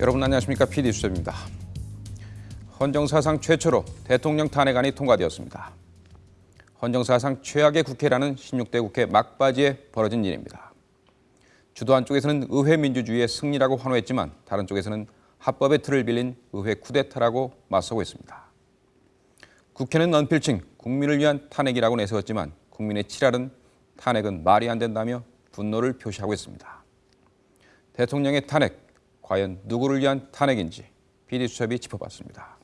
여러분 안녕하십니까 PD 수첩입니다. 헌정 사상 최초로 대통령 탄핵안이 통과되었습니다. 헌정 사상 최악의 국회라는 16대 국회 막바지에 벌어진 일입니다. 주도 한쪽에서는 의회 민주주의의 승리라고 환호했지만 다른 쪽에서는 합법의 틀을 빌린 의회 쿠데타라고 맞서고 있습니다. 국회는 언필칭 국민을 위한 탄핵이라고 내세웠지만 국민의 칠할은 탄핵은 말이 안 된다며 분노를 표시하고 있습니다. 대통령의 탄핵, 과연 누구를 위한 탄핵인지 PD수첩이 짚어봤습니다.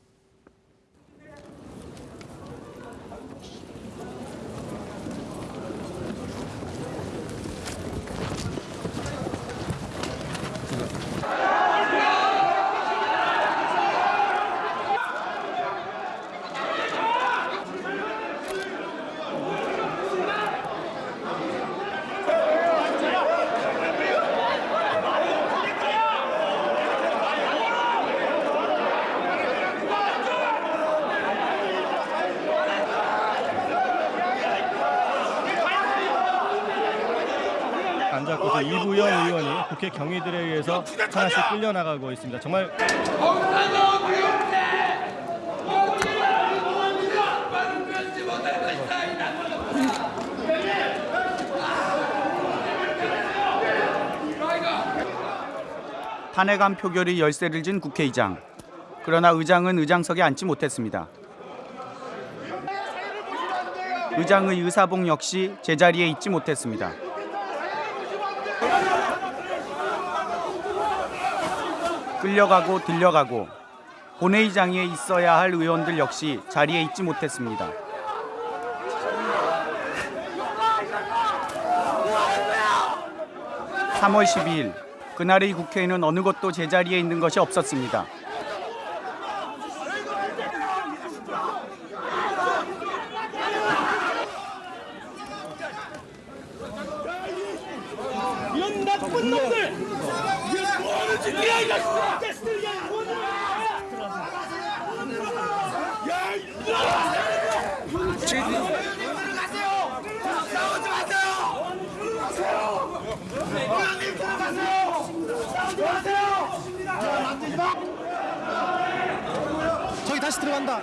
앉았고서 이부영 의원이 국회 경위들에 의해서 하나씩 끌려나가고 있습니다. 정말 탄핵안 표결이 열세를 진 국회의장. 그러나 의장은 의장석에 앉지 못했습니다. 의장의 의사봉 역시 제자리에 있지 못했습니다. 끌려가고 들려가고 본회의장에 있어야 할 의원들 역시 자리에 있지 못했습니다. (3월 12일) 그날의 국회에는 어느 것도 제자리에 있는 것이 없었습니다. 이런 나쁜 놈들! 이게 뭐하는 짓이야, 이 자식들아! 야, 뭐하는 야, 이놈아! 들어가세요! 싸우지 마세요! 들어가세요! 의원님 들어가세요! 싸우지 마세요! 만지지 마! 저기 다시 들어간다.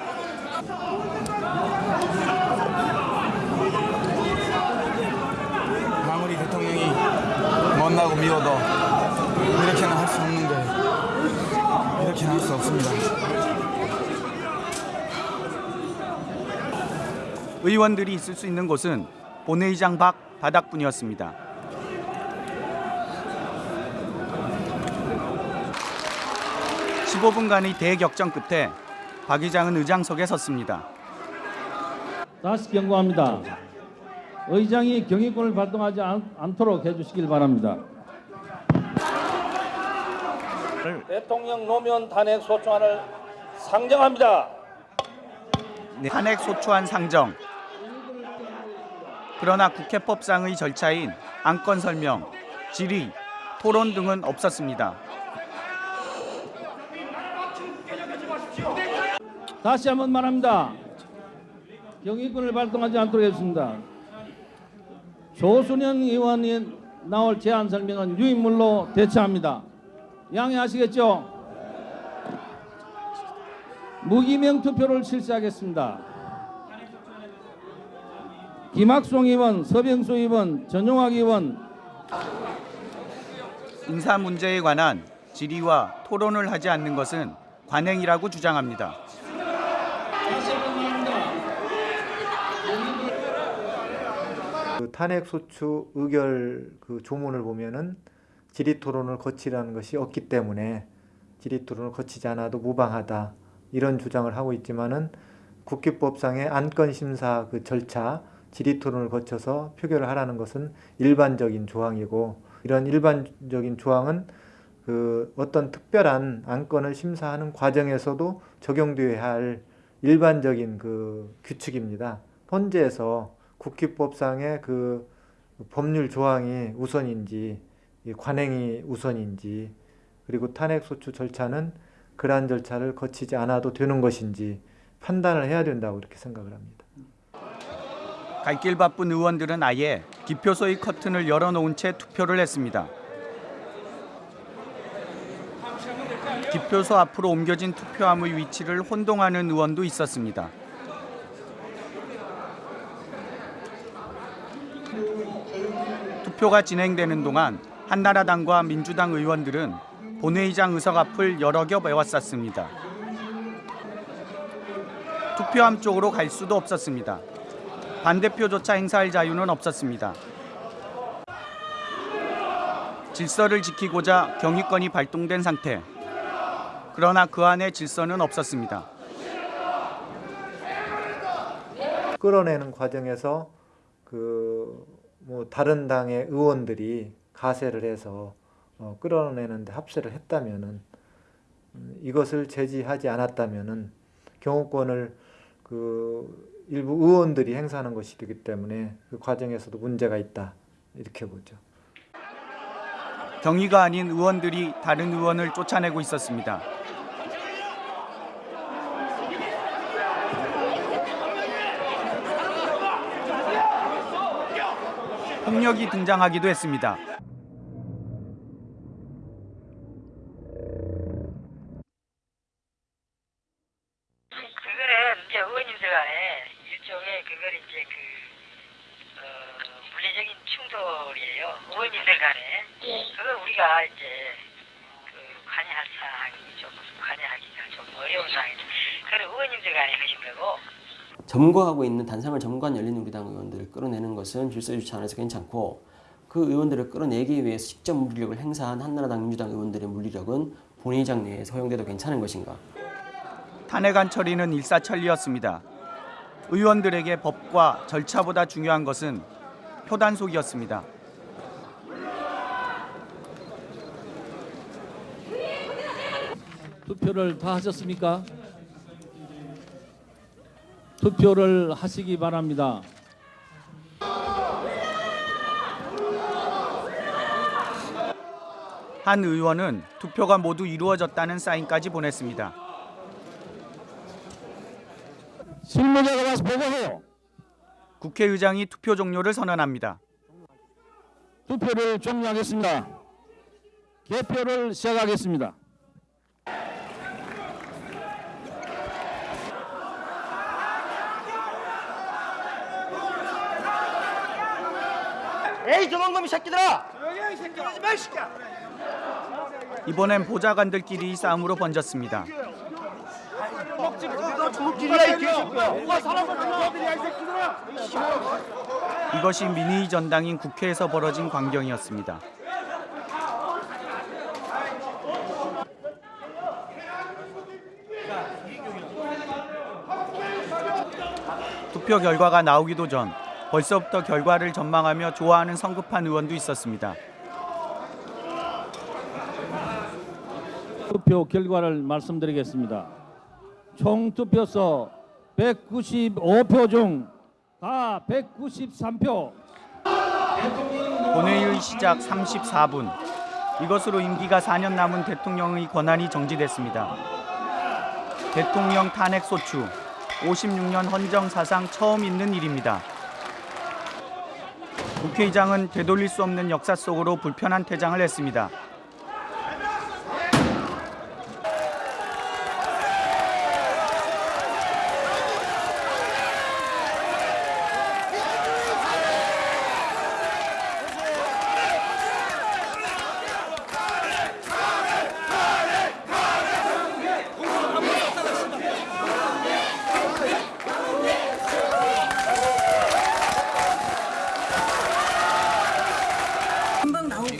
아무리 대통령이 못나고 미워도 없는데 이렇게는 할수 없습니다. 의원들이 있을 수 있는 곳은 본회의장 밖 바닥뿐이었습니다. (15분간의) 대격정 끝에 박 의장은 의장석에 섰습니다. 다시 경고합니다. 의장이 경위권을 발동하지 않, 않도록 해주시길 바랍니다. 대통령 노무현 탄핵 소추안을 상정합니다. 네, 탄핵 소추안 상정. 그러나 국회법상의 절차인 안건 설명, 질의, 토론 등은 없었습니다. 다시 한번 말합니다. 경위권을 발동하지 않도록 해주십니다. 조순현 의원이 나올 제안 설명은 유인물로 대처합니다. 양해하시겠죠? 무기명 투표를 실시하겠습니다. 김학송 의원, 서병수 의원, 전용학 의원, 인사 문제에 관한 질의와 토론을 하지 않는 것은 관행이라고 주장합니다. 그 탄핵 소추 의결 그 조문을 보면은 질의 토론을 거치라는 것이 없기 때문에 질의 토론을 거치지 않아도 무방하다 이런 주장을 하고 있지만은 국회법상의 안건 심사 그 절차 질의 토론을 거쳐서 표결을 하라는 것은 일반적인 조항이고 이런 일반적인 조항은 그 어떤 특별한 안건을 심사하는 과정에서도 적용되어야 할 일반적인 그 규칙입니다. 헌재에서 국회법상의 그 법률 조항이 우선인지 이 관행이 우선인지 그리고 탄핵소추 절차는 그러한 절차를 거치지 않아도 되는 것인지 판단을 해야 된다고 이렇게 생각을 합니다. 갈 길 바쁜 의원들은 아예 기표소의 커튼을 열어놓은 채 투표를 했습니다. 뒷표소 앞으로 옮겨진 투표함의 위치를 혼동하는 의원도 있었습니다. 투표가 진행되는 동안 한나라당과 민주당 의원들은 본회의장 의석 앞을 여러 겹 에워쌌습니다. 투표함 쪽으로 갈 수도 없었습니다. 반대표조차 행사할 자유는 없었습니다. 질서를 지키고자 경위권이 발동된 상태. 그러나 그 안에 질서는 없었습니다. 끌어내는 과정에서 그 뭐 다른 당의 의원들이 가세를 해서 어, 끌어내는데 합세를 했다면은 음, 이것을 제지하지 않았다면은 경호권을 그 일부 의원들이 행사하는 것이기 때문에 그 과정에서도 문제가 있다 이렇게 보죠. 경위가 아닌 의원들이 다른 의원을 쫓아내고 있었습니다. 폭력이 등장하기도 했습니다. 그거는 이제 의원님들 간에 일종의 그걸 이제 그 어, 물리적인 충돌이에요. 의원님들 간에 그걸 우리가 이제 그 관여할 사항이 좀 관여하기가 좀 어려운 상황이죠. 그걸 의원님들 간에 하신 거고 점거하고 있는 단상을 점거한 열린우리당 의원들을 끌어내는 것은 질서 유지 안에서 괜찮고 그 의원들을 끌어내기 위해서 직접 물리력을 행사한 한나라당 민주당 의원들의 물리력은 본회의장 내에서 허용돼도 괜찮은 것인가? 탄핵안 처리는 일사천리였습니다. 의원들에게 법과 절차보다 중요한 것은 표단속이었습니다. 투표를 다 하셨습니까? 투표를 하시기 바랍니다. 한 의원은 투표가 모두 이루어졌다는 사인까지 보냈습니다. 실무자가 와서 보고해요. 국회의장이 투표 종료를 선언합니다. 투표를 종료하겠습니다. 개표를 시작하겠습니다. 에이 도망놈이 새끼들아! 이번엔 보좌관들끼리 싸움으로 번졌습니다. 길이야 이 개새끼야. 누가 사람을 죽여들이야 이 새끼들아. 이것이 민의 전당인 국회에서 벌어진 광경이었습니다. 투표 결과가 나오기도 전 벌써부터 결과를 전망하며 좋아하는 성급한 의원도 있었습니다. 투표 결과를 말씀드리겠습니다. 총 투표소 195표 중 다 193표 본회의 시작 34분. 이것으로 임기가 4년 남은 대통령의 권한이 정지됐습니다. 대통령 탄핵 소추 56년 헌정 사상 처음 있는 일입니다. 국회의장은 되돌릴 수 없는 역사 속으로 불편한 퇴장을 했습니다.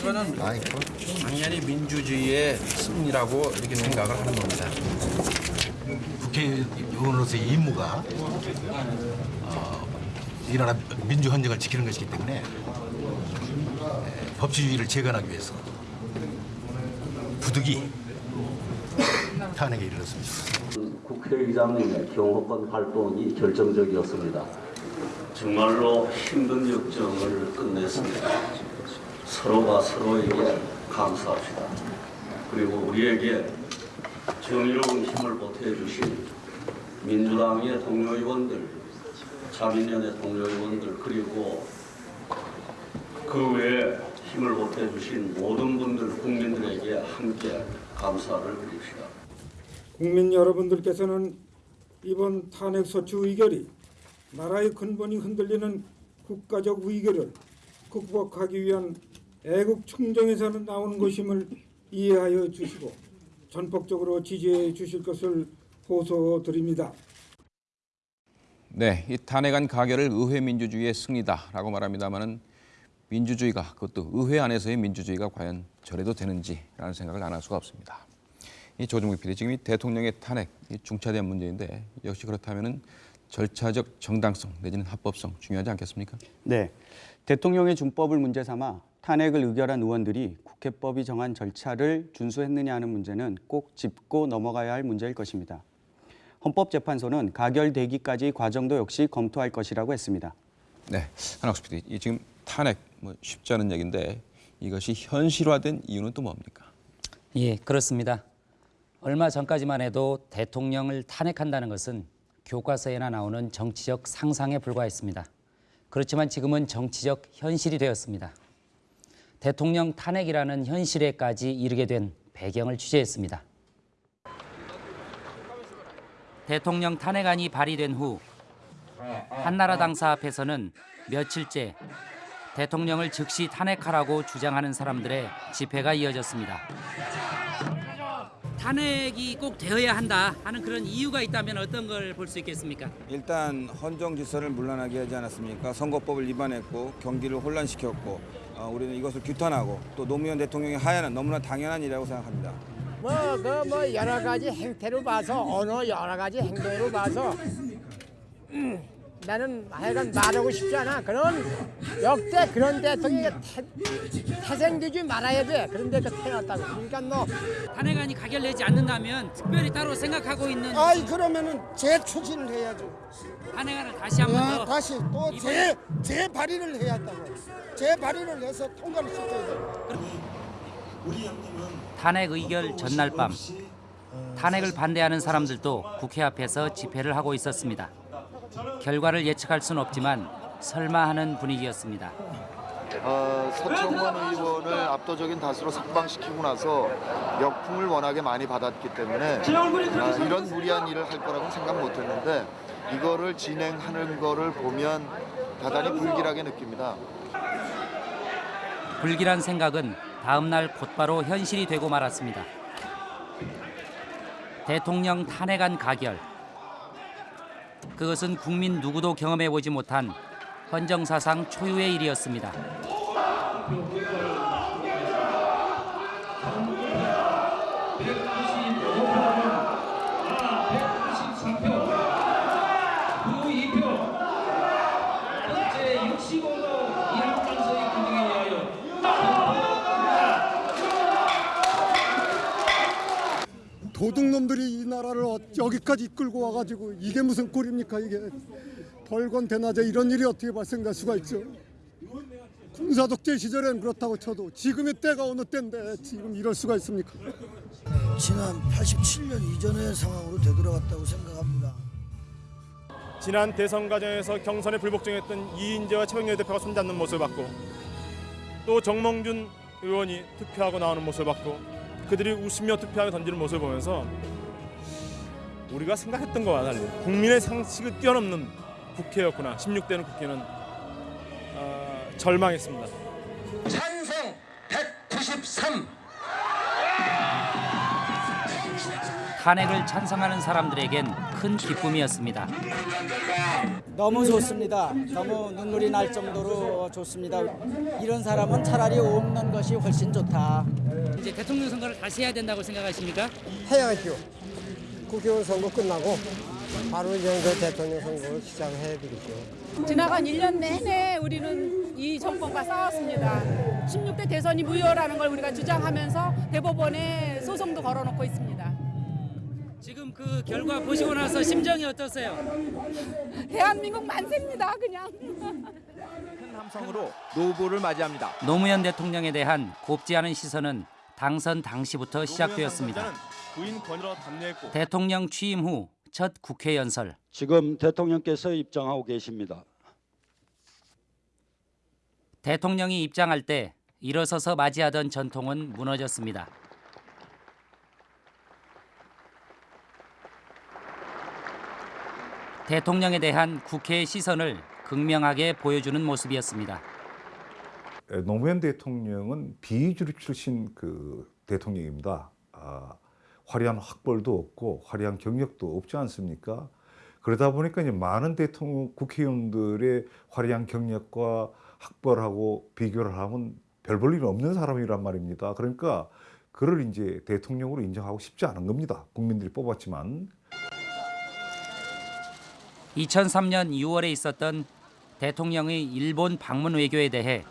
이거는 당연히 민주주의의 승리라고 이렇게 생각을 하는 겁니다. 국회의원으로서의 임무가 어, 이 나라 민주 헌정을 지키는 것이기 때문에 에, 법치주의를 재건하기 위해서 부득이 탄핵에 이르렀습니다. 국회의장님의 경호권 활동이 결정적이었습니다. 정말로 힘든 역정을 끝냈습니다. 서로가 서로에게 감사합시다. 그리고 우리에게 정의로운 힘을 보태주신 민주당의 동료 의원들, 자민련의 동료 의원들 그리고 그 외에 힘을 보태주신 모든 분들 국민들에게 함께 감사를 드립시다. 국민 여러분들께서는 이번 탄핵 소추 의결이 나라의 근본이 흔들리는 국가적 위기를 극복하기 위한 애국 충정에서 나오는 것임을 이해하여 주시고 전폭적으로 지지해 주실 것을 호소드립니다. 네, 이 탄핵안 가결을 의회 민주주의의 승리다라고 말합니다만은 민주주의가 그것도 의회 안에서의 민주주의가 과연 저래도 되는지라는 생각을 안 할 수가 없습니다. 이 조정국 PD 지금 이 대통령의 탄핵 이 중차대한 문제인데 역시 그렇다면은 절차적 정당성 내지는 합법성 중요하지 않겠습니까? 네. 대통령의 준법을 문제 삼아 탄핵을 의결한 의원들이 국회법이 정한 절차를 준수했느냐 하는 문제는 꼭 짚고 넘어가야 할 문제일 것입니다. 헌법재판소는 가결되기까지 과정도 역시 검토할 것이라고 했습니다. 네, 한학수 PD, 이 지금 탄핵 뭐 쉽지 않은 얘기인데 이것이 현실화된 이유는 또 뭡니까? 예, 그렇습니다. 얼마 전까지만 해도 대통령을 탄핵한다는 것은 교과서에나 나오는 정치적 상상에 불과했습니다. 그렇지만 지금은 정치적 현실이 되었습니다. 대통령 탄핵이라는 현실에까지 이르게 된 배경을 취재했습니다. 대통령 탄핵안이 발의된 후 한나라당 사 앞에서는 며칠째 대통령을 즉시 탄핵하라고 주장하는 사람들의 집회가 이어졌습니다. 탄핵이 꼭 되어야 한다 하는 그런 이유가 있다면 어떤 걸 볼 수 있겠습니까? 일단 헌정 질서를 문란하게 하지 않았습니까? 선거법을 위반했고 경기를 혼란시켰고 어, 우리는 이것을 규탄하고 또 노무현 대통령의 하야는 너무나 당연한 일이라고 생각합니다. 뭐그뭐 여러 가지 행태로 봐서 어느 여러 가지 행동으로 봐서 음, 나는 하여간 말하고 싶지 않아. 그런 역대 그런 대통령이 태, 태생되지 말아야 돼. 그런데 그 태어났다고. 그러니까 너 탄핵안이 가결되지 않는다면 특별히 따로 생각하고 있는 아이 그러면은 재추진을 해야죠. 탄핵안을 다시 한번 아, 더 다시 또재 재발의를 해야 한다고. 재발의를 해서 통과를 시켜야 돼. 탄핵 의결 전날 밤 탄핵을 반대하는 사람들도 국회 앞에서 집회를 하고 있었습니다. 결과를 예측할 수는 없지만 설마 하는 분위기였습니다. 어, 서청원 의원을 압도적인 다수로 석방시키고 나서 역풍을 워낙에 많이 받았기 때문에 아, 이런 무리한 일을 할 거라고 생각 못했는데 이거를 진행하는 거를 보면 대단히 불길하게 느낍니다. 불길한 생각은 다음 날 곧바로 현실이 되고 말았습니다. 대통령 탄핵안 가결. 그것은 국민 누구도 경험해 보지 못한 헌정사상 초유의 일이었습니다. 도둑놈들이 이 나라를 어- 여기까지 이끌고 와가지고 이게 무슨 꼴입니까 이게? 벌건 대낮에 이런 일이 어떻게 발생될 수가 있죠? 군사독재 시절엔 그렇다고 쳐도 지금의 때가 어느 때인데 지금 이럴 수가 있습니까? 지난 87년 이전의 상황으로 되돌아갔다고 생각합니다. 지난 대선 과정에서 경선에 불복종했던 이인재와 최병렬 대표가 손잡는 모습을 봤고 또 정몽준 의원이 투표하고 나오는 모습을 봤고 그들이 웃으며 투표하게 던지는 모습을 보면서 우리가 생각했던 것과 달리 국민의 상식을 뛰어넘는 국회였구나 16대는 국회는 어, 절망했습니다. 찬성 193 탄핵을 찬성하는 사람들에겐 큰 기쁨이었습니다. 너무 좋습니다. 너무 눈물이 날 정도로 좋습니다. 이런 사람은 차라리 없는 것이 훨씬 좋다. 이제 대통령 선거를 다시 해야 된다고 생각하십니까? 해야죠. 국회의원 선거 끝나고 바로 이제 그 대통령 선거를 시작해야 되겠죠. 지나간 1년 내내 우리는 이 정권과 싸웠습니다. 16대 대선이 무효라는 걸 우리가 주장하면서 대법원에 소송도 걸어놓고 있습니다. 지금 그 결과 보시고 나서 심정이 어떠세요? 대한민국 만세입니다, 그냥. 삼성으로 노부를 맞이합니다. 노무현 대통령에 대한 곱지 않은 시선은 당선 당시부터 시작되었습니다. 대통령 취임 후 첫 국회 연설. 지금 대통령께서 입장하고 계십니다. 대통령이 입장할 때 일어서서 맞이하던 전통은 무너졌습니다. 대통령에 대한 국회의 시선을 극명하게 보여주는 모습이었습니다. 노무현 대통령은 비주류 출신 그 대통령입니다. 아, 화려한 학벌도 없고 화려한 경력도 없지 않습니까? 그러다 보니까 이제 많은 대통령 국회의원들의 화려한 경력과 학벌하고 비교를 하면 별 볼 일 없는 사람이란 말입니다. 그러니까 그를 이제 대통령으로 인정하고 싶지 않은 겁니다. 국민들이 뽑았지만 2003년 6월에 있었던 대통령의 일본 방문 외교에 대해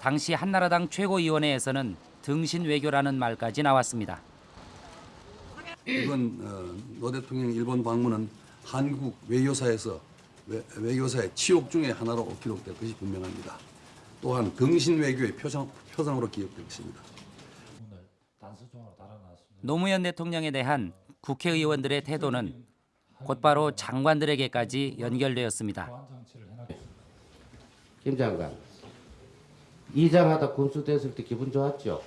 당시 한나라당 최고위원회에서는 등신 외교라는 말까지 나왔습니다. 이번 어, 노 대통령 일본 방문은 한국 외교사에서 외, 외교사의 치욕 중의 하나로 기록될 것이 분명합니다. 또한 등신 외교의 표상, 표상으로 기억되고 있습니다. 노무현 대통령에 대한 국회의원들의 태도는 곧바로 장관들에게까지 연결되었습니다. 김 장관, 이장하다 군수됐을 때 기분 좋았죠?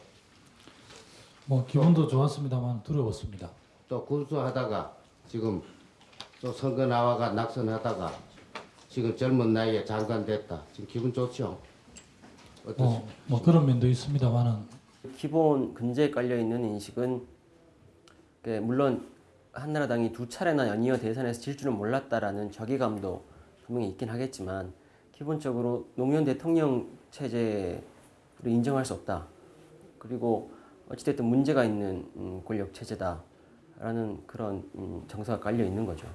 뭐 기분도 좋았습니다만 두려웠습니다. 또 군수하다가 지금 또 선거 나와가 낙선하다가 지금 젊은 나이에 장관 됐다. 지금 기분 좋죠? 어떠십니까? 뭐, 뭐 그런 면도 있습니다만은 기본 근저에 깔려 있는 인식은 그 물론 한나라당이 두 차례나 연이어 대선에서 질 줄은 몰랐다라는 저기감도 분명히 있긴 하겠지만 기본적으로 노무현 대통령 체제를 인정할 수 없다. 그리고 어찌됐든 문제가 있는 음, 권력 체제다라는 그런 음, 정서가 깔려 있는 거죠.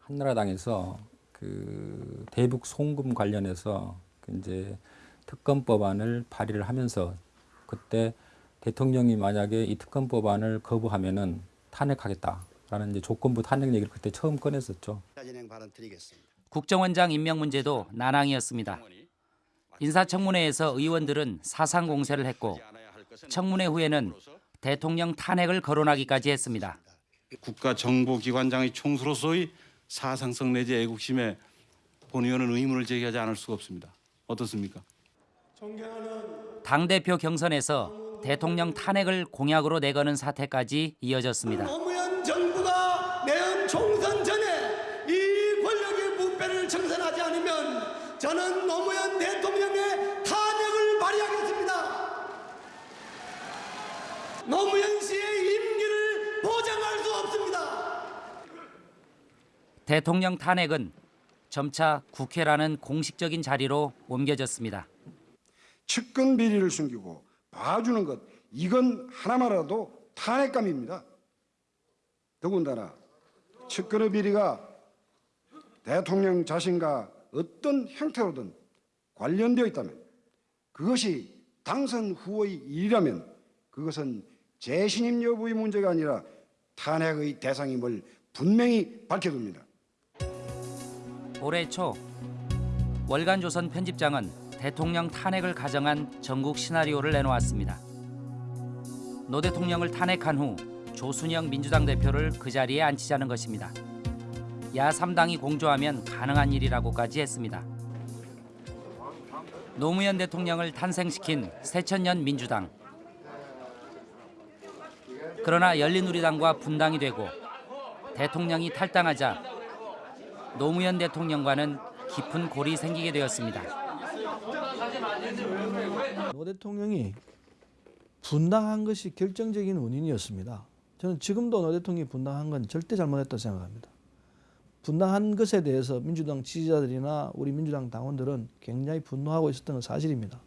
한나라당에서 그 대북 송금 관련해서 그 이제 특검법안을 발의를 하면서 그때 대통령이 만약에 이 특검법안을 거부하면은 탄핵하겠다라는 이제 조건부 탄핵 얘기를 그때 처음 꺼냈었죠. 국정원장 임명 문제도 난항이었습니다. 인사청문회에서 의원들은 사상 공세를 했고 청문회 후에는 대통령 탄핵을 거론하기까지 했습니다. 국가정보기관장의 총수로서의 사상성 내지 애국심에 본 의원은 의문을 제기하지 않을 수가 없습니다. 어떻습니까? 당대표 경선에서 대통령 탄핵을 공약으로 내거는 사태까지 이어졌습니다. 노무현 정부가 내년 총선 전에 이 권력의 부패를 청산하지 않으면 저는 노무현 대통령의 탄핵을 발의하겠습니다. 노무현 씨의 임기를 보장할 수 없습니다. 대통령 탄핵은 점차 국회라는 공식적인 자리로 옮겨졌습니다. 측근 비리를 숨기고 봐주는 것 이건 하나만이라도 탄핵감입니다. 더군다나 측근의 비리가 대통령 자신과 어떤 형태로든 관련되어 있다면 그것이 당선 후의 일이라면 그것은 재신임 여부의 문제가 아니라 탄핵의 대상임을 분명히 밝혀둡니다. 올해 초 월간조선 편집장은 대통령 탄핵을 가정한 전국 시나리오를 내놓았습니다. 노 대통령을 탄핵한 후 조순영 민주당 대표를 그 자리에 앉히자는 것입니다. 야 3당이 공조하면 가능한 일이라고까지 했습니다. 노무현 대통령을 탄생시킨 새천년 민주당. 그러나 열린우리당과 분당이 되고 대통령이 탈당하자 노무현 대통령과는 깊은 골이 생기게 되었습니다. 노 대통령이 분당한 것이 결정적인 원인이었습니다. 저는 지금도 노 대통령이 분당한 건 절대 잘못했다고 생각합니다. 분당한 것에 대해서 민주당 지지자들이나 우리 민주당 당원들은 굉장히 분노하고 있었던 건 사실입니다.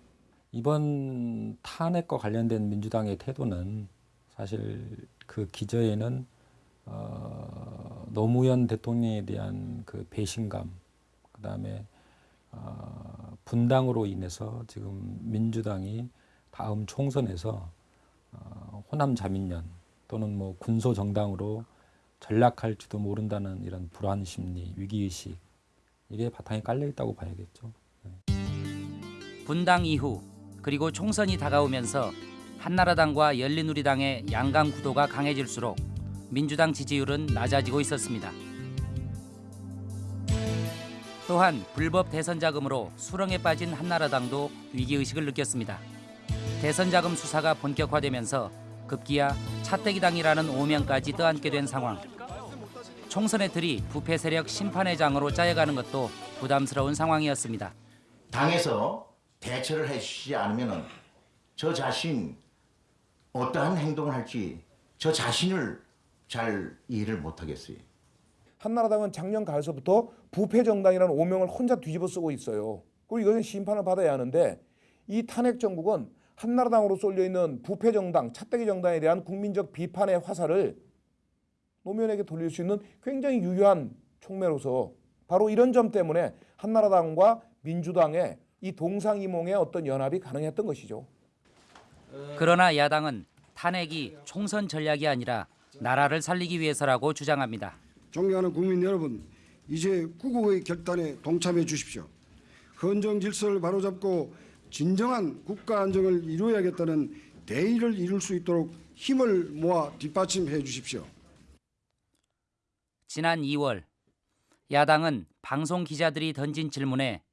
이번 탄핵과 관련된 민주당의 태도는 사실 그 기저에는 어, 노무현 대통령에 대한 그 배신감, 그 다음에 어, 분당으로 인해서 지금 민주당이 다음 총선에서 어, 호남 자민련 또는 뭐 군소 정당으로 전락할지도 모른다는 이런 불안 심리, 위기 의식 이게 바탕에 깔려 있다고 봐야겠죠. 분당 이후 그리고 총선이 다가오면서 한나라당과 열린우리당의 양강 구도가 강해질수록 민주당 지지율은 낮아지고 있었습니다. 또한 불법 대선 자금으로 수렁에 빠진 한나라당도 위기의식을 느꼈습니다. 대선 자금 수사가 본격화되면서 급기야 차떼기당이라는 오명까지 떠안게 된 상황. 총선의 틀이 부패 세력 심판의 장으로 짜여가는 것도 부담스러운 상황이었습니다. 당에서 대처를 해주시지 않으면 저 자신 어떠한 행동을 할지 저 자신을 잘 이해를 못하겠어요. 한나라당은 작년 가을서부터 부패 정당이라는 오명을 혼자 뒤집어 쓰고 있어요. 그리고 이것은 심판을 받아야 하는데 이 탄핵 정국은 한나라당으로 쏠려 있는 부패 정당, 차떼기 정당에 대한 국민적 비판의 화살을 노무현에게 돌릴 수 있는 굉장히 유효한 촉매로서 바로 이런 점 때문에 한나라당과 민주당의 이 동상이몽의 어떤 연합이 가능했던 것이죠. 그러나 야당은 탄핵이 총선 전략이 아니라 나라를 살리기 위해서라고 주장합니다. 존경하는 국민 여러분, 이제 구국의 결단에 동참해 주십시오. 헌정 질서를 바로잡고 진정한 국가 안정을 이루어야겠다는 대의를 이룰 수 있도록 힘을 모아 뒷받침해 주십시오. 지난 2월 야당은 방송 기자들이 던진 질문에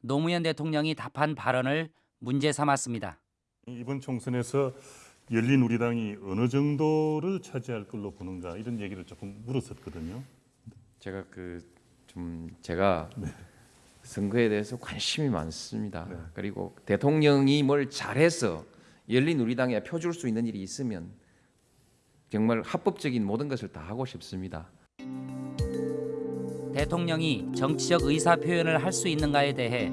노무현 대통령이 답한 발언을 문제 삼았습니다. 이번 총선에서 열린 우리당이 어느 정도를 차지할 걸로 보는가 이런 얘기를 조금 물었었거든요. 제가 그 좀 제가 선거에 대해서 관심이 많습니다. 그리고 대통령이 뭘 잘해서 열린 우리당에 펴줄 수 있는 일이 있으면 정말 합법적인 모든 것을 다 하고 싶습니다. 대통령이 정치적 의사 표현을 할 수 있는가에 대해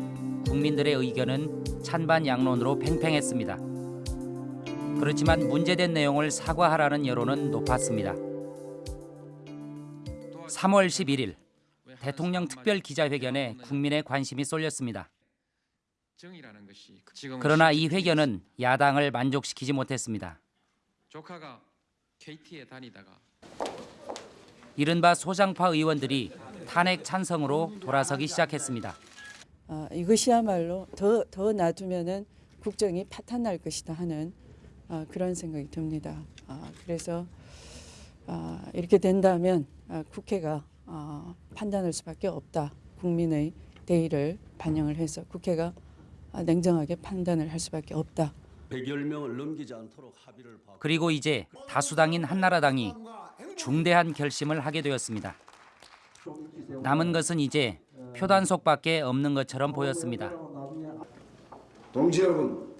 국민들의 의견은 찬반 양론으로 팽팽했습니다. 그렇지만 문제된 내용을 사과하라는 여론은 높았습니다. 3월 11일 대통령 특별 기자회견에 국민의 관심이 쏠렸습니다. 그러나 이 회견은 야당을 만족시키지 못했습니다. 조카가 KT에 다니다가 이른바 소장파 의원들이 탄핵 찬성으로 돌아서기 시작했습니다. 아, 이것이야말로 더, 더 놔두면은 국정이 파탄날 것이다 하는 아, 그런 생각이 듭니다. 아, 그래서 아, 이렇게 된다면 아, 국회가 아, 판단할 수밖에 없다. 국민의 대의를 반영을 해서 국회가 아, 냉정하게 판단을 할 수밖에 없다. 100여 명을 넘기지 않도록 합의를 봐. 그리고 이제 다수당인 한나라당이 중대한 결심을 하게 되었습니다. 남은 것은 이제 표단속밖에 없는 것처럼 보였습니다. 동지 여러분,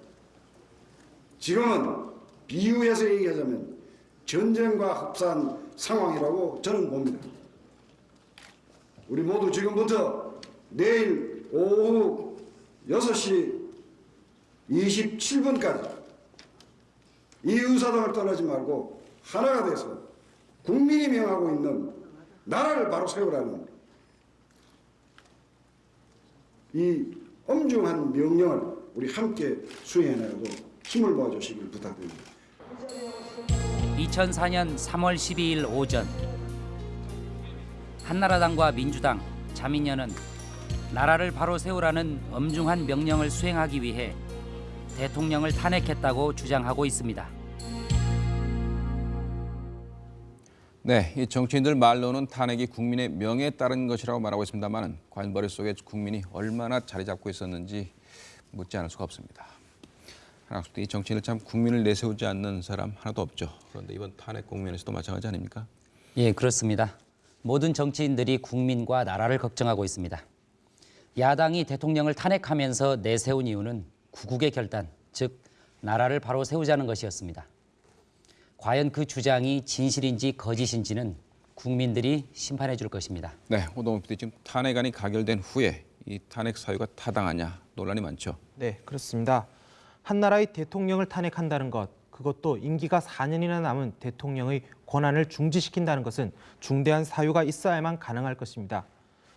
지금은 비유해서 얘기하자면 전쟁과 흡사한 상황이라고 저는 봅니다. 우리 모두 지금부터 내일 오후 6시 27분까지 이 의사당을 떠나지 말고 하나가 돼서 국민이 명하고 있는 나라를 바로 세우라는 이 엄중한 명령을 우리 함께 수행해나가고 힘을 모아주시길 부탁드립니다. 2004년 3월 12일 오전 한나라당과 민주당, 자민련은 나라를 바로 세우라는 엄중한 명령을 수행하기 위해 대통령을 탄핵했다고 주장하고 있습니다. 네, 이 정치인들 말로는 탄핵이 국민의 명예에 따른 것이라고 말하고 있습니다만 과연 머릿속에 국민이 얼마나 자리 잡고 있었는지 묻지 않을 수가 없습니다. 한학수 이 정치인을 참 국민을 내세우지 않는 사람 하나도 없죠. 그런데 이번 탄핵 국면에서도 마찬가지 아닙니까? 예, 그렇습니다. 모든 정치인들이 국민과 나라를 걱정하고 있습니다. 야당이 대통령을 탄핵하면서 내세운 이유는 구국의 결단, 즉 나라를 바로 세우자는 것이었습니다. 과연 그 주장이 진실인지 거짓인지는 국민들이 심판해 줄 것입니다. 네, 오동훈 PD 지금 탄핵안이 가결된 후에 이 탄핵 사유가 타당하냐 논란이 많죠. 네, 그렇습니다. 한 나라의 대통령을 탄핵한다는 것, 그것도 임기가 4년이나 남은 대통령의 권한을 중지시킨다는 것은 중대한 사유가 있어야만 가능할 것입니다.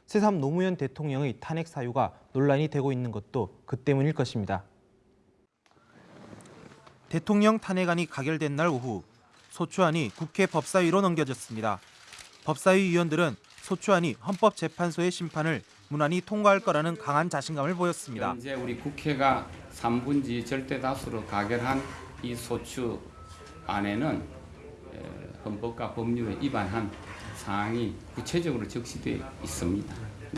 새삼 노무현 대통령의 탄핵 사유가 논란이 되고 있는 것도 그 때문일 것입니다. 대통령 탄핵안이 가결된 날 오후 소추안이 국회 법사위로 넘겨졌습니다. 법사위 위원들은 소추안이 헌법재판소의 심판을 무난히 통과할 거라는 강한 자신감을 보였습니다. 현재 우리 국회가 3분지 절대 다수로 가결한 이 소추 안에는 헌법과 법률에 위반한 사항이 구체적으로 적시되어 있습니다.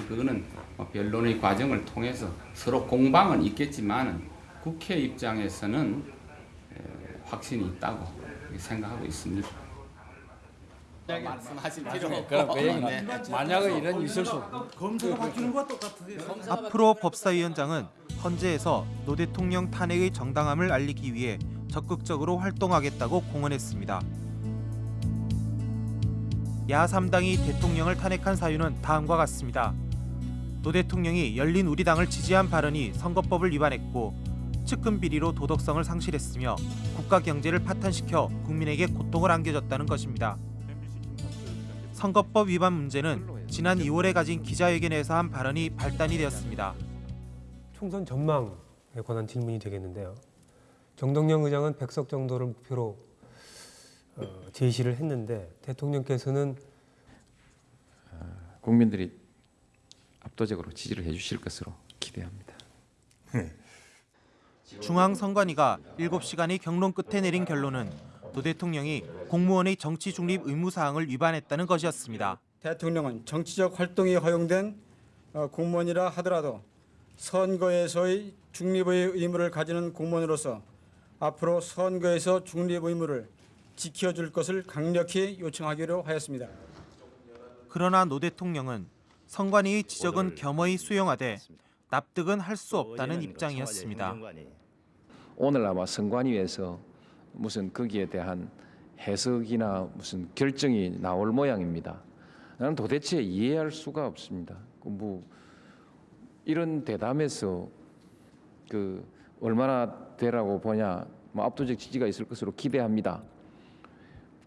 그거는 뭐 변론의 과정을 통해서 서로 공방은 있겠지만 국회 입장에서는 확신이 있다고 생각하고 있습니다. 말씀하실 필요 네. 만약에 이런 있을 수 검사가 바뀌는 것과 똑같으세요. 앞으로 법사위원장은 헌재에서 노 대통령 탄핵의 정당함을 알리기 위해 적극적으로 활동하겠다고 공언했습니다. 야 3당이 대통령을 탄핵한 사유는 다음과 같습니다. 노 대통령이 열린 우리당을 지지한 발언이 선거법을 위반했고 측근 비리로 도덕성을 상실했으며 국가 경제를 파탄시켜 국민에게 고통을 안겨줬다는 것입니다. 선거법 위반 문제는 지난 2월에 가진 기자회견에서 한 발언이 발단이 되었습니다. 총선 전망에 관한 질문이 되겠는데요. 정동영 의장은 100석 정도를 목표로 어, 제시를 했는데 대통령께서는 국민들이 압도적으로 지지를 해주실 것으로 기대합니다. 중앙선관위가 7시간의 경론 끝에 내린 결론은 노 대통령이 공무원의 정치 중립 의무 사항을 위반했다는 것이었습니다. 대통령은 정치적 활동이 허용된 어, 공무원이라 하더라도 선거에서의 중립의 의무를 가지는 공무원으로서 앞으로 선거에서 중립 의무를 지켜줄 것을 강력히 요청하기로 하였습니다. 그러나 노 대통령은 선관위의 지적은 겸허히 수용하되 납득은 할 수 없다는 입장이었습니다. 오늘 아마 선관위에서 무슨 거기에 대한 해석이나 무슨 결정이 나올 모양입니다. 나는 도대체 이해할 수가 없습니다. 그뭐 이런 대담에서 그 얼마나 되라고 보냐, 뭐 압도적 지지가 있을 것으로 기대합니다.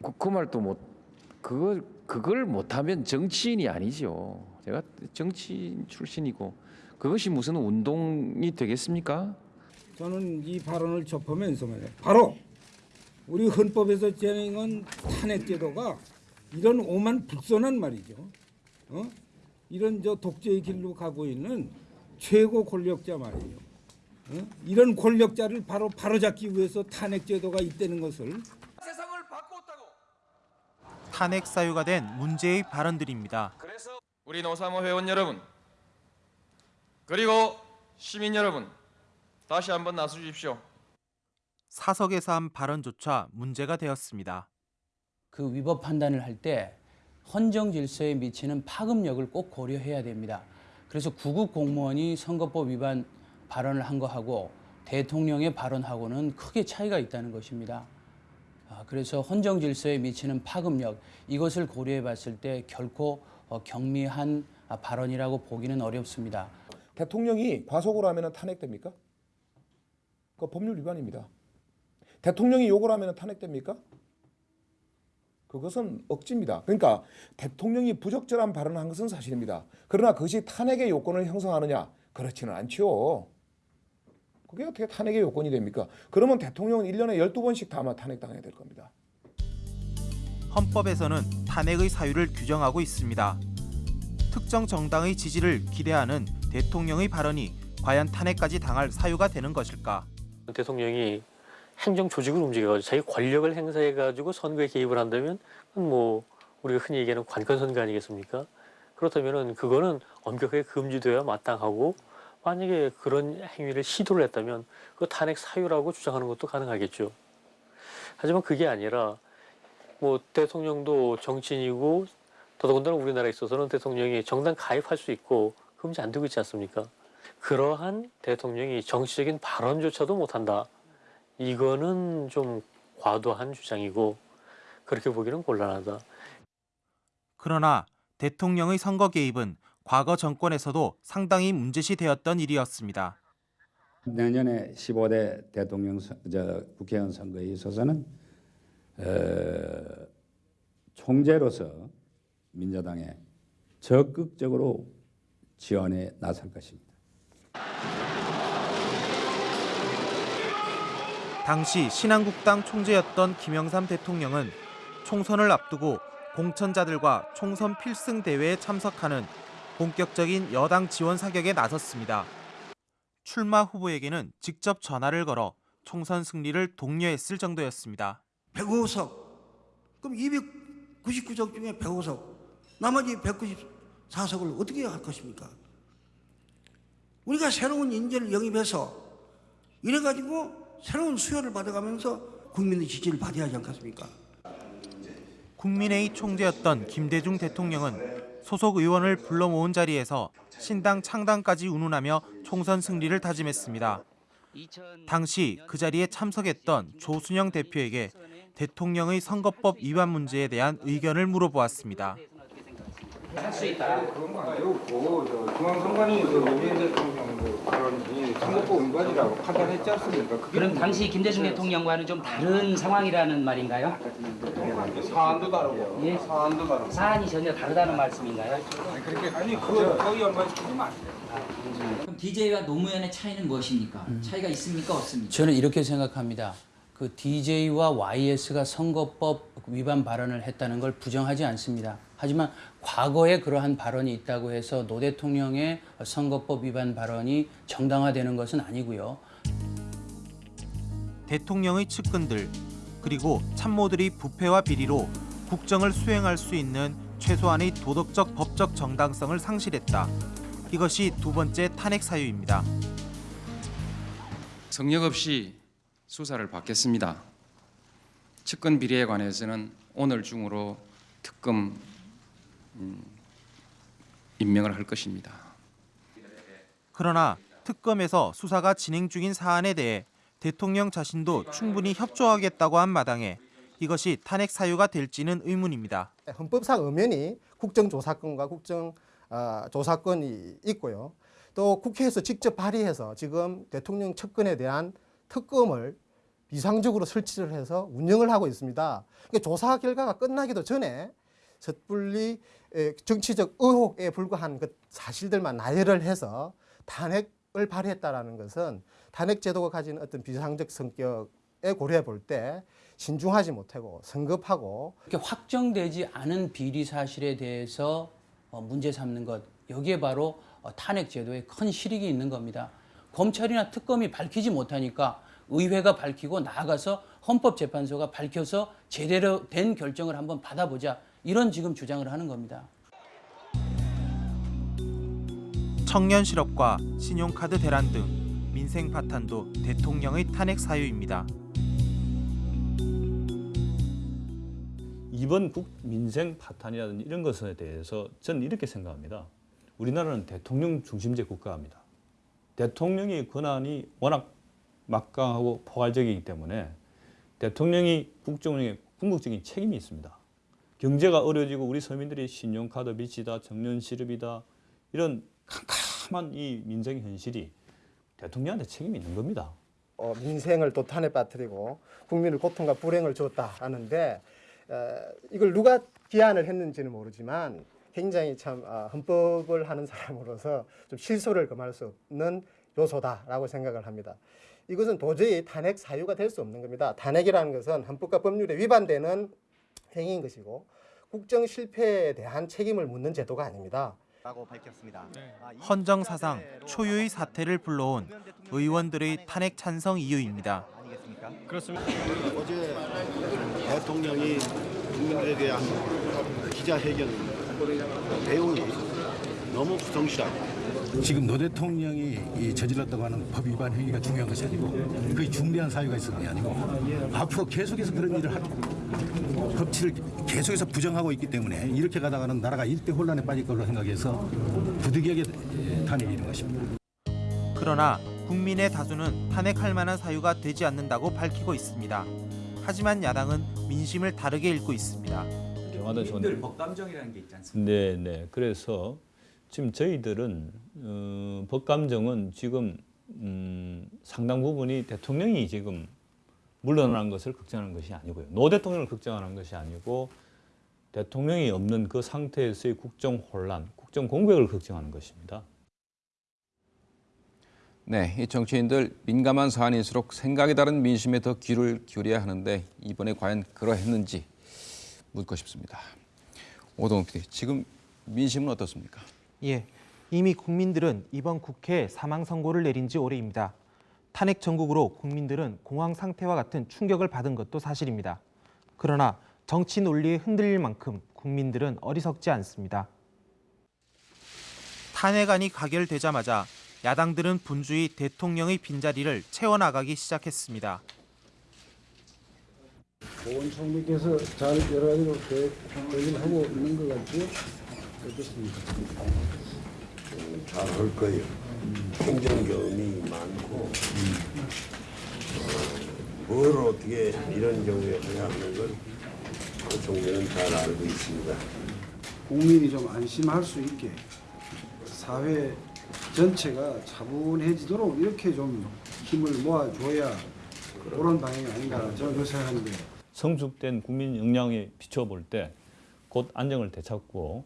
그, 그 말도 못 그걸 그걸 못하면 정치인이 아니죠. 제가 정치인 출신이고 그것이 무슨 운동이 되겠습니까? 저는 이 발언을 접하면서. 바로 우리 헌법에서 제정한 탄핵 제도가 이런 오만 불선한 말이죠. 어? 이런 저 독재의 길로 가고 있는 최고 권력자 말이에요. 어? 이런 권력자를 바로 바로잡기 위해서 탄핵 제도가 있다는 것을 탄핵 사유가 된 문제의 발언들입니다. 우리 노사모 회원 여러분 그리고 시민 여러분 다시 한번 나서 주십시오. 사석에서 한 발언조차 문제가 되었습니다. 그 위법 판단을 할 때 헌정 질서에 미치는 파급력을 꼭 고려해야 됩니다. 그래서 구급 공무원이 선거법 위반 발언을 한 거하고 대통령의 발언하고는 크게 차이가 있다는 것입니다. 아, 그래서 헌정 질서에 미치는 파급력 이것을 고려해 봤을 때 결코 어, 경미한 아, 발언이라고 보기는 어렵습니다. 대통령이 과속을 하면 탄핵됩니까? 그 법률 위반입니다. 대통령이 욕을 하면 탄핵됩니까? 그것은 억지입니다. 그러니까 대통령이 부적절한 발언을 한 것은 사실입니다. 그러나 그것이 탄핵의 요건을 형성하느냐? 그렇지는 않죠. 그게 어떻게 탄핵의 요건이 됩니까? 그러면 대통령은 1년에 12번씩 다 아마 탄핵당해야 될 겁니다. 헌법에서는 탄핵의 사유를 규정하고 있습니다. 특정 정당의 지지를 기대하는 대통령의 발언이 과연 탄핵까지 당할 사유가 되는 것일까? 대통령이 행정 조직을 움직여가지고 자기 권력을 행사해가지고 선거에 개입을 한다면 뭐 우리가 흔히 얘기하는 관건 선거 아니겠습니까? 그렇다면은 그거는 엄격하게 금지되어야 마땅하고 만약에 그런 행위를 시도를 했다면 그 탄핵 사유라고 주장하는 것도 가능하겠죠. 하지만 그게 아니라 뭐 대통령도 정치인이고 더더군다나 우리나라에 있어서는 대통령이 정당 가입할 수 있고 금지 안 되고 있지 않습니까? 그러한 대통령이 정치적인 발언조차도 못한다. 이거는 좀 과도한 주장이고 그렇게 보기는 곤란하다. 그러나 대통령의 선거 개입은 과거 정권에서도 상당히 문제시 되었던 일이었습니다. 내년에 15대 대통령 선- 저 국회의원 선거에 있어서는 어, 총재로서 민주당에 적극적으로 지원에 나설 것입니다. 당시 신한국당 총재였던 김영삼 대통령은 총선을 앞두고 공천자들과 총선 필승 대회에 참석하는 본격적인 여당 지원 사격에 나섰습니다. 출마 후보에게는 직접 전화를 걸어 총선 승리를 독려했을 정도였습니다. 105석. 그럼 299석 중에 105석. 나머지 194석을 어떻게 할 것입니까? 우리가 새로운 인재를 영입해서 이래가지고 새로운 수요를 받아가면서 국민의 지지를 받아야 하지 않겠습니까? 국민회의 총재였던 김대중 대통령은 소속 의원을 불러 모은 자리에서 신당 창당까지 운운하며 총선 승리를 다짐했습니다. 당시 그 자리에 참석했던 조순영 대표에게 대통령의 선거법 위반 문제에 대한 의견을 물어보았습니다. 할 수 있다. 그런 거 아니고 저 중앙선관위 그 노무현 대통령 그 발언이 선거법 위반이라고 판단했지 않습니까? 그럼 당시 김대중 대통령과는 좀 다른 상황이라는 말인가요? 사안도 다르고 예? 사안도 다르고 사안이 전혀 다르다는 말씀인가요? 아니 그렇게 아니 그 거기 얼마 시키지 마. 그럼 DJ와 노무현의 차이는 무엇입니까? 차이가 있습니까 없습니까? 저는 이렇게 생각합니다. 그 DJ와 YS가 선거법 위반 발언을 했다는 걸 부정하지 않습니다. 하지만 과거에 그러한 발언이 있다고 해서 노 대통령의 선거법 위반 발언이 정당화되는 것은 아니고요. 대통령의 측근들 그리고 참모들이 부패와 비리로 국정을 수행할 수 있는 최소한의 도덕적 법적 정당성을 상실했다. 이것이 두 번째 탄핵 사유입니다. 성역 없이 수사를 받겠습니다. 측근 비리에 관해서는 오늘 중으로 특검 음, 임명을 할 것입니다. 그러나 특검에서 수사가 진행 중인 사안에 대해 대통령 자신도 충분히 협조하겠다고 한 마당에 이것이 탄핵 사유가 될지는 의문입니다. 헌법상 엄연히 국정조사권과 국정조사권이 있고요. 또 국회에서 직접 발의해서 지금 대통령 측근에 대한 특검을 비상적으로 설치를 해서 운영을 하고 있습니다. 그러니까 조사 결과가 끝나기도 전에 섣불리 에, 정치적 의혹에 불과한 그 사실들만 나열을 해서 탄핵을 발휘했다라는 것은 탄핵 제도가 가진 어떤 비상적 성격에 고려해 볼 때 신중하지 못하고 성급하고 이렇게 확정되지 않은 비리 사실에 대해서 어, 문제 삼는 것 여기에 바로 어, 탄핵 제도에 큰 실익이 있는 겁니다. 검찰이나 특검이 밝히지 못하니까 의회가 밝히고 나아가서 헌법재판소가 밝혀서 제대로 된 결정을 한번 받아보자 이런 지금 주장을 하는 겁니다. 청년 실업과 신용카드 대란 등 민생 파탄도 대통령의 탄핵 사유입니다. 이번 국 민생 파탄이라든지 이런 것에 대해서 저는 이렇게 생각합니다. 우리나라는 대통령 중심제 국가입니다. 대통령의 권한이 워낙 막강하고 포괄적이기 때문에 대통령이 국정운영에 궁극적인 책임이 있습니다. 경제가 어려지고 우리 서민들이 신용카드 빚이다, 정년 실업이다 이런 캄캄한 이 민생 현실이 대통령한테 책임이 있는 겁니다. 어, 민생을 또 탄에 빠뜨리고 국민을 고통과 불행을 줬다 하는데 어, 이걸 누가 기한을 했는지는 모르지만 굉장히 참 어, 헌법을 하는 사람으로서 좀 실소를 금할 수 없는 요소다라고 생각을 합니다. 이것은 도저히 탄핵 사유가 될 수 없는 겁니다. 탄핵이라는 것은 헌법과 법률에 위반되는 행위인 것이고 국정 실패에 대한 책임을 묻는 제도가 아닙니다. 라고 밝혔습니다. 헌정 사상 초유의 사태를 불러온 의원들의 탄핵 찬성 이유입니다. 그렇습니다. 어제 대통령이 국민들에 대한 기자회견 내용이 너무 부성실하고 지금 노 대통령이 이 저질렀다고 하는 법 위반 행위가 중요한 것이 아니고 그게 중대한 사유가 있었던 게 아니고 앞으로 계속해서 그런 일을 할 법치를 계속해서 부정하고 있기 때문에 이렇게 가다가는 나라가 일대 혼란에 빠질 걸로 생각해서 부득이하게 탄핵이 이른 것입니다. 그러나 국민의 다수는 탄핵할 만한 사유가 되지 않는다고 밝히고 있습니다. 하지만 야당은 민심을 다르게 읽고 있습니다. 경화도 국민들 법감정이라는 게 있지 않습니까? 네, 네. 그래서 지금 저희들은 어, 법감정은 지금 음, 상당 부분이 대통령이 지금 물러난 것을 걱정하는 것이 아니고요. 노 대통령을 걱정하는 것이 아니고 대통령이 없는 그 상태에서의 국정 혼란, 국정 공백을 걱정하는 것입니다. 네, 이 정치인들 민감한 사안일수록 생각이 다른 민심에 더 귀를 기울여야 하는데 이번에 과연 그러했는지 묻고 싶습니다. 오동욱 PD, 지금 민심은 어떻습니까? 예, 이미 국민들은 이번 국회에 사망 선고를 내린 지 오래입니다. 탄핵 전국으로 국민들은 공황 상태와 같은 충격을 받은 것도 사실입니다. 그러나 정치 논리에 흔들릴 만큼 국민들은 어리석지 않습니다. 탄핵안이 가결되자마자 야당들은 분주히 대통령의 빈자리를 채워나가기 시작했습니다. 보건총리께서 잘 여러 가지로 계획, 계획을 하고 있는 것 같고요. 어떻습니까? 잘 할 거예요. 행정 경험이 많고 어, 뭘 어떻게 이런 경우에 해야 하는 걸그 총리는 잘 알고 있습니다. 국민이 좀 안심할 수 있게 사회 전체가 차분해지도록 이렇게 좀 힘을 모아줘야 그런 방향이 아닌가 저는 그렇게 생각하는데 성숙된 국민 역량에 비춰볼 때 곧 안정을 되찾고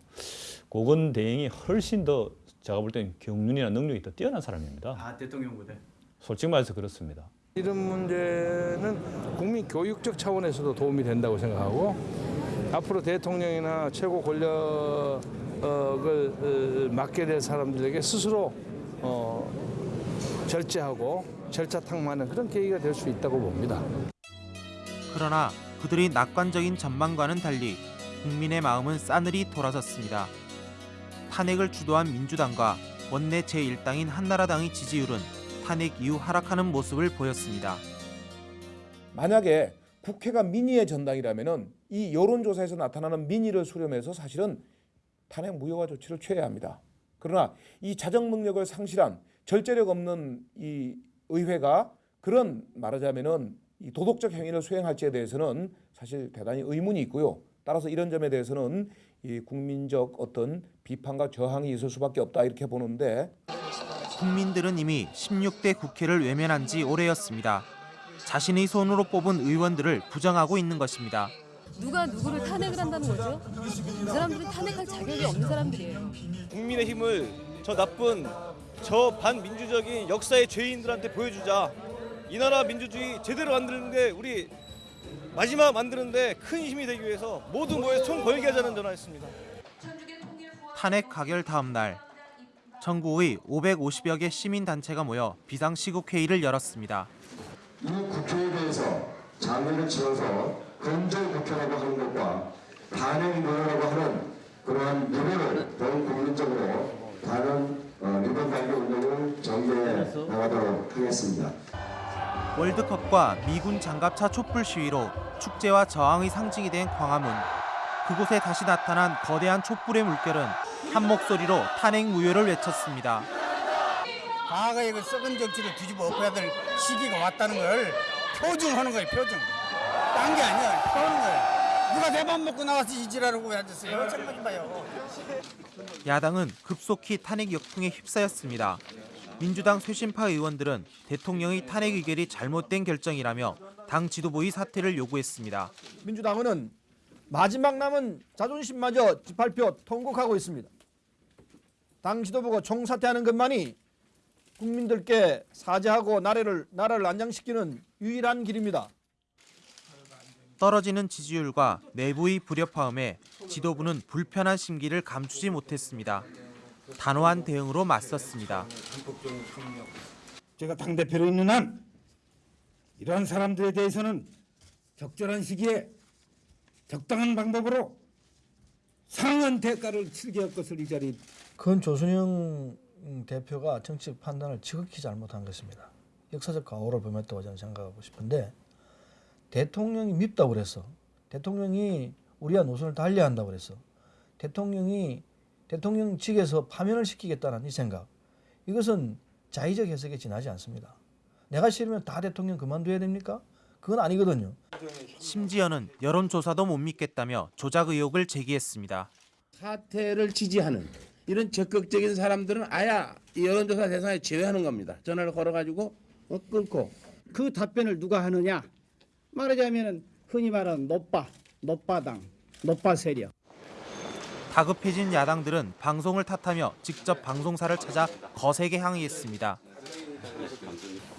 고건 대행이 훨씬 더 제가 볼 때는 경륜이나 능력이 더 뛰어난 사람입니다. 아 대통령보다. 솔직히 말해서 그렇습니다. 이런 문제는 국민 교육적 차원에서도 도움이 된다고 생각하고 앞으로 대통령이나 최고 권력을 어, 맡게 될 사람들에게 스스로 어, 절제하고 절차탕만한 그런 계기가 될 수 있다고 봅니다. 그러나 그들의 낙관적인 전망과는 달리 국민의 마음은 싸늘히 돌아섰습니다. 탄핵을 주도한 민주당과 원내 제1당인 한나라당의 지지율은 탄핵 이후 하락하는 모습을 보였습니다. 만약에 국회가 민의의 전당이라면은 이 여론조사에서 나타나는 민의를 수렴해서 사실은 탄핵 무효화 조치를 취해야 합니다. 그러나 이 자정 능력을 상실한 절제력 없는 이 의회가 그런 말하자면은 이 도덕적 행위를 수행할지에 대해서는 사실 대단히 의문이 있고요. 따라서 이런 점에 대해서는 이 국민적 어떤 비판과 저항이 있을 수밖에 없다 이렇게 보는데 국민들은 이미 16대 국회를 외면한 지 오래였습니다. 자신의 손으로 뽑은 의원들을 부정하고 있는 것입니다. 누가 누구를 탄핵을 한다는 거죠? 이 사람들은 탄핵할 자격이 없는 사람들이에요. 국민의 힘을 저 나쁜 저 반민주적인 역사의 죄인들한테 보여주자. 이 나라 민주주의 제대로 만드는데 우리 마지막 만드는데 큰 힘이 되기 위해서 모두 모여 손 걸게 하자는 전화했습니다. 탄핵 가결 다음 날 전국의 550여 개 시민단체가 모여 비상시국회의를 열었습니다. 이 국회에 대해서 장애를 지어서 건조 국회라고 하는 것과 탄핵 무효라고 하는 그러한 리본을 더욱 국민적으로 다른 어, 리본 달기 운동을 전개해 나가도록 하겠습니다. 월드컵과 미군 장갑차 촛불 시위로 축제와 저항의 상징이 된 광화문. 그곳에 다시 나타난 거대한 촛불의 물결은 한 목소리로 탄핵 무효를 외쳤습니다. 과거의 그 썩은 정치를 뒤집어 엎어야 될 시기가 왔다는 걸 표증하는 거예요, 표증. 딴게 아니야, 표하는 거예요. 누가 내 밥 먹고 나와서 이지라고 왜 앉았어요? 정말 봐요. 야당은 급속히 탄핵 역풍에 휩싸였습니다. 민주당 쇄신파 의원들은 대통령의 탄핵 의결이 잘못된 결정이라며 당 지도부의 사퇴를 요구했습니다. 민주당은 마지막 남은 자존심마저 짓밟혀 통곡하고 있습니다. 당 지도부가 총사퇴하는 것만이 국민들께 사죄하고 나라를 나라를 안정시키는 유일한 길입니다. 떨어지는 지지율과 내부의 불협화음에 지도부는 불편한 심기를 감추지 못했습니다. 단호한 대응으로 맞섰습니다. 제가 당 대표로 있는 한 이러한 사람들에 대해서는 적절한 시기에 적당한 방법으로 상한 대가를 치르게 할 것을 이 자리 그건 조순영 대표가 정치적 판단을 지극히 잘못한 것입니다. 역사적 과오를 범했다고 저는 생각하고 싶은데 대통령이 밉다고 그랬어. 대통령이 우리와 노선을 달리한다고 그랬어. 대통령이 대통령직에서 파면을 시키겠다는 이 생각. 이것은 자의적 해석에 지나지 않습니다. 내가 싫으면 다 대통령 그만둬야 됩니까? 그건 아니거든요. 심지어는 여론조사도 못 믿겠다며 조작 의혹을 제기했습니다. 사퇴를 지지하는 이런 적극적인 사람들은 아야 이 여론조사 대상에 제외하는 겁니다. 전화를 걸어가지고 어, 끊고 그 답변을 누가 하느냐? 말하자면 흔히 말하는 노빠, 노빠당, 노빠 세력. 다급해진 야당들은 방송을 탓하며 직접 방송사를 찾아 거세게 항의했습니다.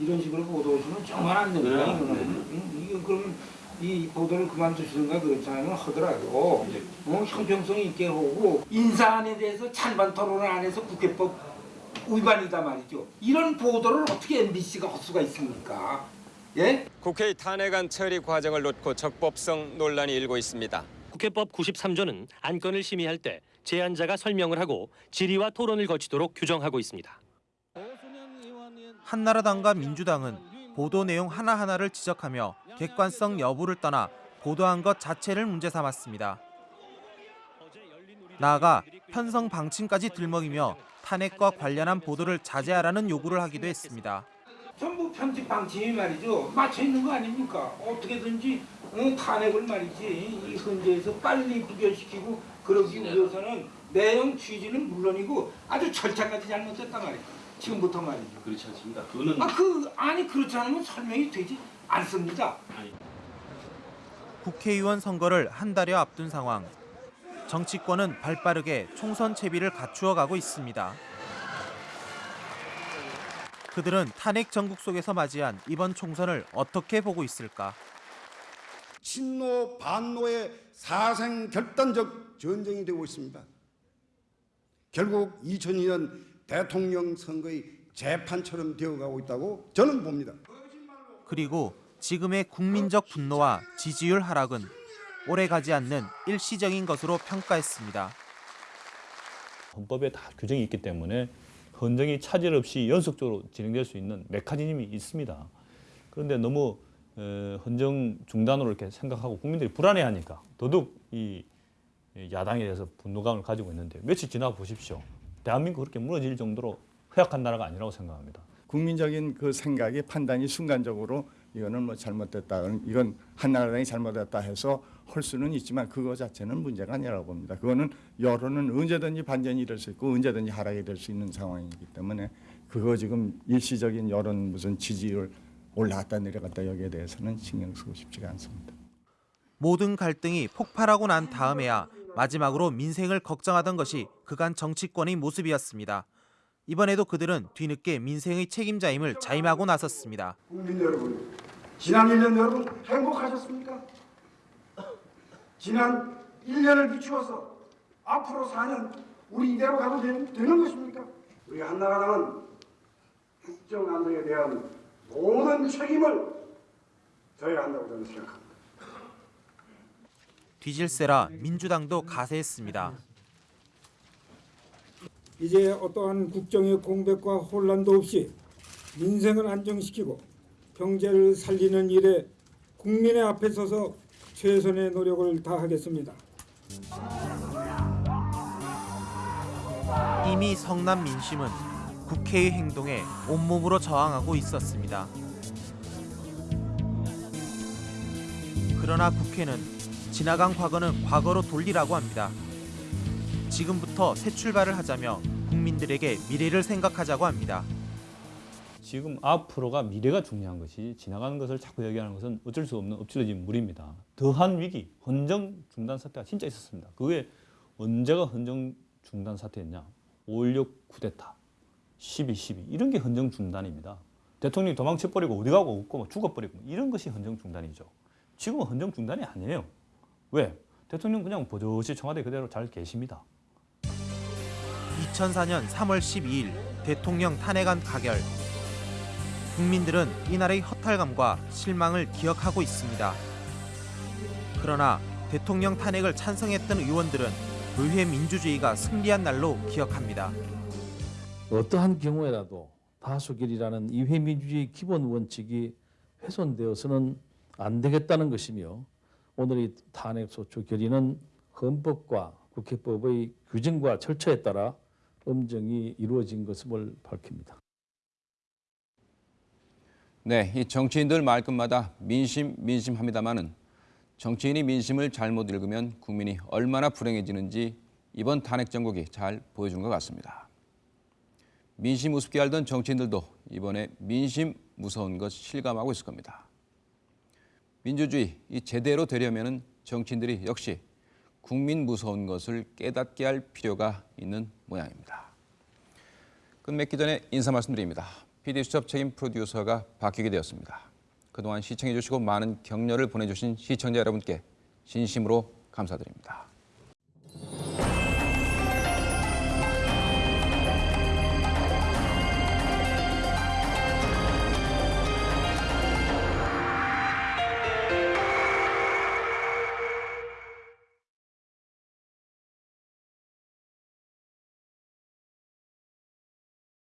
이런 식으로 보도해주면 정말 안 됩니다. 이거는 이건 그러면 이 보도를 그만두시든가 그렇잖아요. 하더라도 어, 형평성 있게 하고 인사안에 대해서 찬반 토론을 안 해서 국회법 위반이다 말이죠. 이런 보도를 어떻게 MBC가 할 수가 있습니까? 예? 국회의 탄핵안 처리 과정을 놓고 적법성 논란이 일고 있습니다. 국회법 93조는 안건을 심의할 때 제안자가 설명을 하고 질의와 토론을 거치도록 규정하고 있습니다. 한나라당과 민주당은 보도 내용 하나하나를 지적하며 객관성 여부를 떠나 보도한 것 자체를 문제 삼았습니다. 나아가 편성 방침까지 들먹이며 탄핵과 관련한 보도를 자제하라는 요구를 하기도 했습니다. 전부 편집 방침이 말이죠. 맞춰 있는 거 아닙니까? 어떻게든지 어, 탄핵을 말이지 이 헌재에서 빨리 부결시키고 그러기 위해서는 내용 취지는 물론이고 아주 절차까지 잘못됐단 말이에요. 지금부터 말이죠. 그렇지 않습니다. 그거는 아, 그, 아니 그렇지 않으면 설명이 되지 않습니다. 국회의원 선거를 한 달여 앞둔 상황. 정치권은 발빠르게 총선 채비를 갖추어 가고 있습니다. 그들은 탄핵 전국 속에서 맞이한 이번 총선을 어떻게 보고 있을까? 친노 반노의 사생 결단적 전쟁이 되고 있습니다. 결국 2002년 대통령 선거의 재판처럼 되어가고 있다고 저는 봅니다. 그리고 지금의 국민적 분노와 지지율 하락은 오래 가지 않는 일시적인 것으로 평가했습니다. 헌법에 다 규정이 있기 때문에 헌정이 차질 없이 연속적으로 진행될 수 있는 메커니즘이 있습니다. 그런데 너무 어, 헌정 중단으로 이렇게 생각하고 국민들이 불안해하니까 더더욱 이 야당에 대해서 분노감을 가지고 있는데 며칠 지나 보십시오. 대한민국 그렇게 무너질 정도로 허약한 나라가 아니라고 생각합니다. 국민적인 그 생각이 판단이 순간적으로 이거는 뭐 잘못됐다, 이건 한나라당이 잘못했다 해서 할 수는 있지만 그거 자체는 문제가 아니라고 봅니다. 그거는 여론은 언제든지 반전이 될 수 있고 언제든지 하락이 될 수 있는 상황이기 때문에 그거 지금 일시적인 여론 무슨 지지율 올라갔다 내려갔다 여기에 대해서는 신경 쓰고 싶지가 않습니다. 모든 갈등이 폭발하고 난 다음에야 마지막으로 민생을 걱정하던 것이 그간 정치권의 모습이었습니다. 이번에도 그들은 뒤늦게 민생의 책임자임을 자임하고 나섰습니다. 국민 여러분, 지난 1년 여러분 행복하셨습니까? 지난 1년을 비추어서 앞으로 4년 우리 이대로 가도 되는, 되는 것입니까? 우리 한나라당은 국정 안정에 대한 모든 책임을 져야 한다고 저는 생각합니다. 뒤질세라 민주당도 가세했습니다. 이제 어떠한 국정의 공백과 혼란도 없이 민생을 안정시키고 경제를 살리는 일에 국민의 앞에 서서 최선의 노력을 다하겠습니다. 이미 성남 민심은 국회의 행동에 온몸으로 저항하고 있었습니다. 그러나 국회는 지나간 과거는 과거로 돌리라고 합니다. 지금부터 새 출발을 하자며 국민들에게 미래를 생각하자고 합니다. 지금 앞으로가 미래가 중요한 것이 지나가는 것을 자꾸 얘기하는 것은 어쩔 수 없는 엎질러진 물입니다. 더한 위기, 헌정 중단 사태가 진짜 있었습니다. 그게 언제가 헌정 중단 사태였냐? 5.16 쿠데타, 12.12 이런 게 헌정 중단입니다. 대통령이 도망쳐버리고 어디 가고 없고 뭐 죽어버리고 이런 것이 헌정 중단이죠. 지금은 헌정 중단이 아니에요. 왜? 대통령 그냥 버젓이 청와대 그대로 잘 계십니다. 2004년 3월 12일 대통령 탄핵안 가결. 국민들은 이날의 허탈감과 실망을 기억하고 있습니다. 그러나 대통령 탄핵을 찬성했던 의원들은 의회 민주주의가 승리한 날로 기억합니다. 어떠한 경우에라도 다수결이라는 의회 민주주의 기본 원칙이 훼손되어서는 안 되겠다는 것이며 오늘의 탄핵소추 결의는 헌법과 국회법의 규정과 절차에 따라 엄정히 이루어진 것임을 밝힙니다. 네, 이 정치인들 말끝마다 민심 민심합니다마는 정치인이 민심을 잘못 읽으면 국민이 얼마나 불행해지는지 이번 탄핵 정국이 잘 보여준 것 같습니다. 민심 우습게 알던 정치인들도 이번에 민심 무서운 것 실감하고 있을 겁니다. 민주주의 이 제대로 되려면은 정치인들이 역시 국민 무서운 것을 깨닫게 할 필요가 있는 모양입니다. 끝맺기 전에 인사 말씀드립니다. PD수첩 책임 프로듀서가 바뀌게 되었습니다. 그동안 시청해 주시고 많은 격려를 보내주신 시청자 여러분께 진심으로 감사드립니다.